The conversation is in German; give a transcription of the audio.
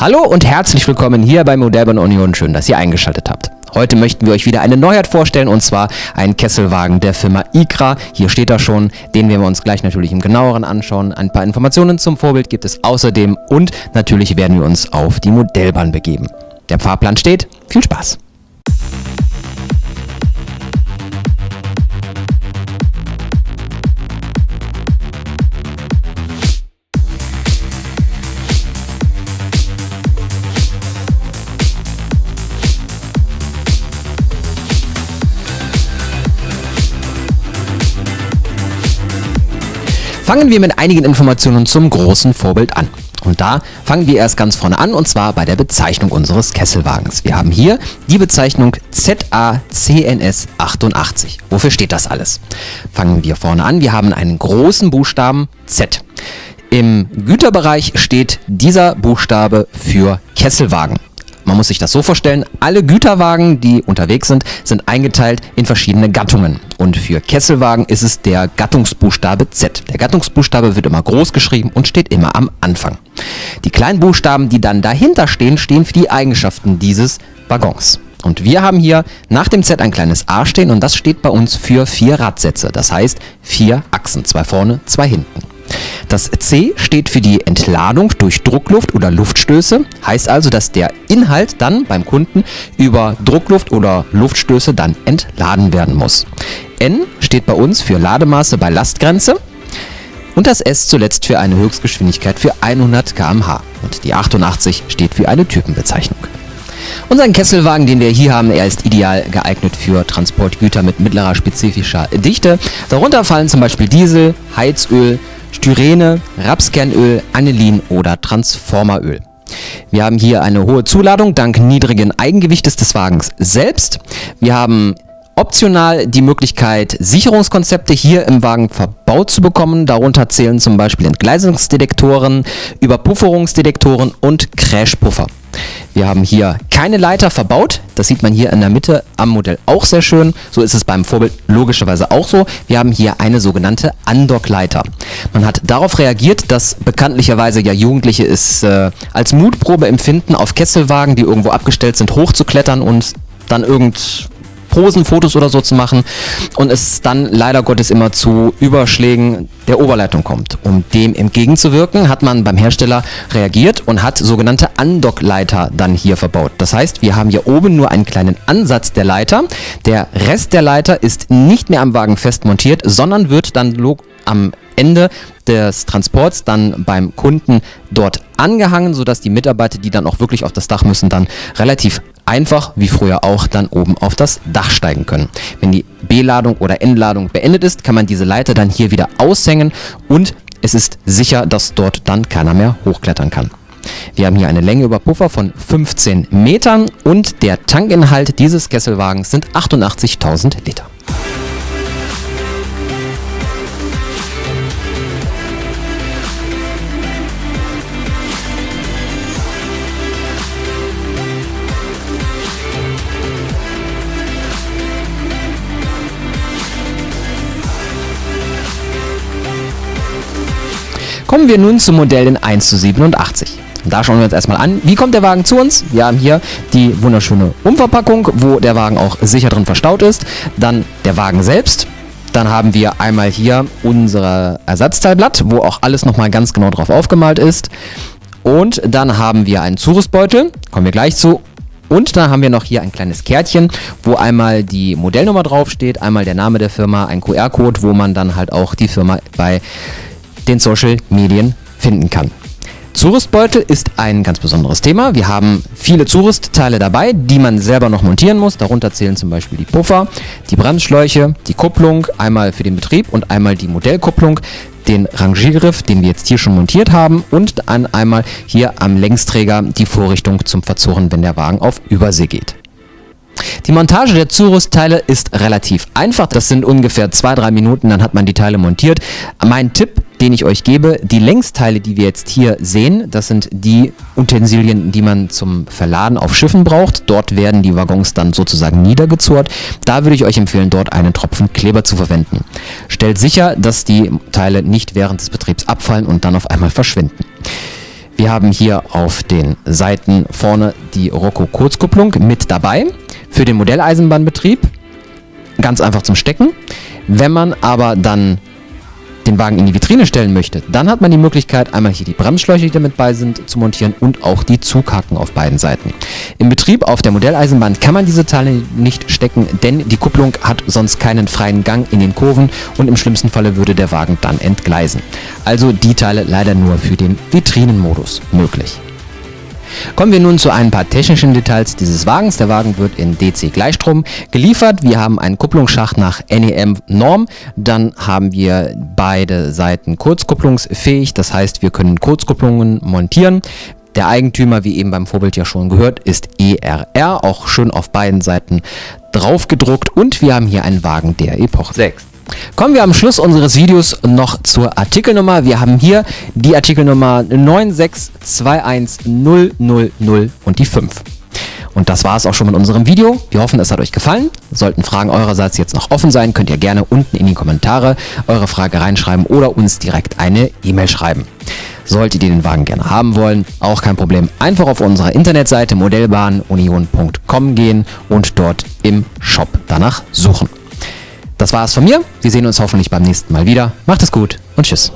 Hallo und herzlich willkommen hier bei Modellbahn Union. Schön, dass ihr eingeschaltet habt. Heute möchten wir euch wieder eine Neuheit vorstellen und zwar einen Kesselwagen der Firma ICRA. Hier steht er schon, den werden wir uns gleich natürlich im genaueren anschauen. Ein paar Informationen zum Vorbild gibt es außerdem und natürlich werden wir uns auf die Modellbahn begeben. Der Fahrplan steht. Viel Spaß! Fangen wir mit einigen Informationen zum großen Vorbild an. Und da fangen wir erst ganz vorne an und zwar bei der Bezeichnung unseres Kesselwagens. Wir haben hier die Bezeichnung ZACNS88. Wofür steht das alles? Fangen wir vorne an. Wir haben einen großen Buchstaben Z. Im Güterbereich steht dieser Buchstabe für Kesselwagen. Man muss sich das so vorstellen, alle Güterwagen, die unterwegs sind, sind eingeteilt in verschiedene Gattungen. Und für Kesselwagen ist es der Gattungsbuchstabe Z. Der Gattungsbuchstabe wird immer groß geschrieben und steht immer am Anfang. Die kleinen Buchstaben, die dann dahinter stehen, stehen für die Eigenschaften dieses Waggons. Und wir haben hier nach dem Z ein kleines A stehen und das steht bei uns für vier Radsätze. Das heißt vier Achsen, zwei vorne, zwei hinten. Das C steht für die Entladung durch Druckluft oder Luftstöße, heißt also, dass der Inhalt dann beim Kunden über Druckluft oder Luftstöße dann entladen werden muss. N steht bei uns für Lademaße bei Lastgrenze und das S zuletzt für eine Höchstgeschwindigkeit für 100 km/h und die 88 steht für eine Typenbezeichnung. Unseren Kesselwagen, den wir hier haben, er ist ideal geeignet für Transportgüter mit mittlerer spezifischer Dichte. Darunter fallen zum Beispiel Diesel, Heizöl, Styrene, Rapskernöl, Anilin oder Transformeröl. Wir haben hier eine hohe Zuladung dank niedrigen Eigengewichtes des Wagens selbst. Wir haben optional die Möglichkeit, Sicherungskonzepte hier im Wagen verbaut zu bekommen. Darunter zählen zum Beispiel Entgleisungsdetektoren, Überpufferungsdetektoren und Crashpuffer. Wir haben hier keine Leiter verbaut. Das sieht man hier in der Mitte am Modell auch sehr schön. So ist es beim Vorbild logischerweise auch so. Wir haben hier eine sogenannte Undock-Leiter. Man hat darauf reagiert, dass bekanntlicherweise ja Jugendliche es äh, als Mutprobe empfinden, auf Kesselwagen, die irgendwo abgestellt sind, hochzuklettern und dann irgend Posenfotos oder so zu machen und es dann leider Gottes immer zu Überschlägen der Oberleitung kommt. Um dem entgegenzuwirken, hat man beim Hersteller reagiert und hat sogenannte Undock-Leiter dann hier verbaut. Das heißt, wir haben hier oben nur einen kleinen Ansatz der Leiter. Der Rest der Leiter ist nicht mehr am Wagen fest montiert, sondern wird dann am Ende des Transports dann beim Kunden dort angehangen, sodass die Mitarbeiter, die dann auch wirklich auf das Dach müssen, dann relativ einfach, wie früher auch, dann oben auf das Dach steigen können. Wenn die B-Ladung oder N-Ladung beendet ist, kann man diese Leiter dann hier wieder aushängen und es ist sicher, dass dort dann keiner mehr hochklettern kann. Wir haben hier eine Länge über Puffer von 15 Metern und der Tankinhalt dieses Kesselwagens sind 88.000 Liter. Kommen wir nun zum Modell in 1 zu 87. Da schauen wir uns erstmal an, wie kommt der Wagen zu uns? Wir haben hier die wunderschöne Umverpackung, wo der Wagen auch sicher drin verstaut ist. Dann der Wagen selbst. Dann haben wir einmal hier unser Ersatzteilblatt, wo auch alles nochmal ganz genau drauf aufgemalt ist. Und dann haben wir einen Zurüstbeutel, kommen wir gleich zu. Und dann haben wir noch hier ein kleines Kärtchen, wo einmal die Modellnummer draufsteht, einmal der Name der Firma, ein QR-Code, wo man dann halt auch die Firma bei den Social Medien finden kann. Zurüstbeutel ist ein ganz besonderes Thema. Wir haben viele Zurüstteile dabei, die man selber noch montieren muss. Darunter zählen zum Beispiel die Puffer, die Bremsschläuche, die Kupplung, einmal für den Betrieb und einmal die Modellkupplung, den Rangiergriff, den wir jetzt hier schon montiert haben und dann einmal hier am Längsträger die Vorrichtung zum Verzurren, wenn der Wagen auf Übersee geht. Die Montage der Zurüstteile ist relativ einfach. Das sind ungefähr 2-3 Minuten, dann hat man die Teile montiert. Mein Tipp den ich euch gebe. Die Längsteile, die wir jetzt hier sehen, das sind die Utensilien, die man zum Verladen auf Schiffen braucht. Dort werden die Waggons dann sozusagen niedergezurrt. Da würde ich euch empfehlen, dort einen Tropfen Kleber zu verwenden. Stellt sicher, dass die Teile nicht während des Betriebs abfallen und dann auf einmal verschwinden. Wir haben hier auf den Seiten vorne die Rocco Kurzkupplung mit dabei für den Modelleisenbahnbetrieb. Ganz einfach zum Stecken. Wenn man aber dann den Wagen in die Vitrine stellen möchte, dann hat man die Möglichkeit, einmal hier die Bremsschläuche, die damit bei sind, zu montieren und auch die Zughaken auf beiden Seiten. Im Betrieb auf der Modelleisenbahn kann man diese Teile nicht stecken, denn die Kupplung hat sonst keinen freien Gang in den Kurven und im schlimmsten Falle würde der Wagen dann entgleisen. Also die Teile leider nur für den Vitrinenmodus möglich. Kommen wir nun zu ein paar technischen Details dieses Wagens. Der Wagen wird in DC Gleichstrom geliefert. Wir haben einen Kupplungsschacht nach NEM Norm. Dann haben wir beide Seiten kurzkupplungsfähig. Das heißt, wir können Kurzkupplungen montieren. Der Eigentümer, wie eben beim Vorbild ja schon gehört, ist ERR, auch schön auf beiden Seiten drauf gedruckt. Und wir haben hier einen Wagen der Epoche 6. Kommen wir am Schluss unseres Videos noch zur Artikelnummer. Wir haben hier die Artikelnummer 9621000 und die 5. Und das war es auch schon mit unserem Video. Wir hoffen, es hat euch gefallen. Sollten Fragen eurerseits jetzt noch offen sein, könnt ihr gerne unten in die Kommentare eure Frage reinschreiben oder uns direkt eine E-Mail schreiben. Solltet ihr den Wagen gerne haben wollen, auch kein Problem. Einfach auf unserer Internetseite modellbahnunion.com gehen und dort im Shop danach suchen. Das war es von mir. Wir sehen uns hoffentlich beim nächsten Mal wieder. Macht es gut und tschüss.